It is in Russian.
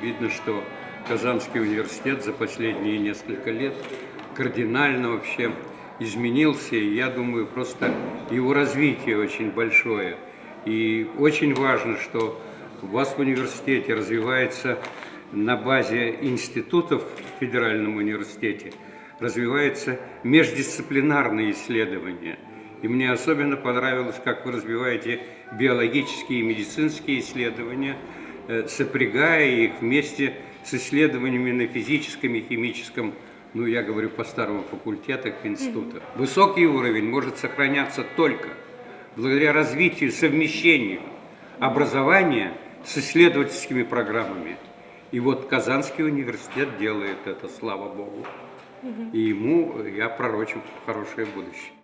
видно, что Казанский университет за последние несколько лет кардинально вообще изменился. И я думаю, просто его развитие очень большое. И очень важно, что у вас в университете развивается на базе институтов в Федеральном университете развиваются междисциплинарные исследования. И мне особенно понравилось, как вы развиваете биологические и медицинские исследования, сопрягая их вместе с исследованиями на физическом и химическом, ну я говорю по старому факультетах института. Высокий уровень может сохраняться только благодаря развитию, совмещению образования с исследовательскими программами. И вот Казанский университет делает это, слава Богу. И ему я пророчу хорошее будущее.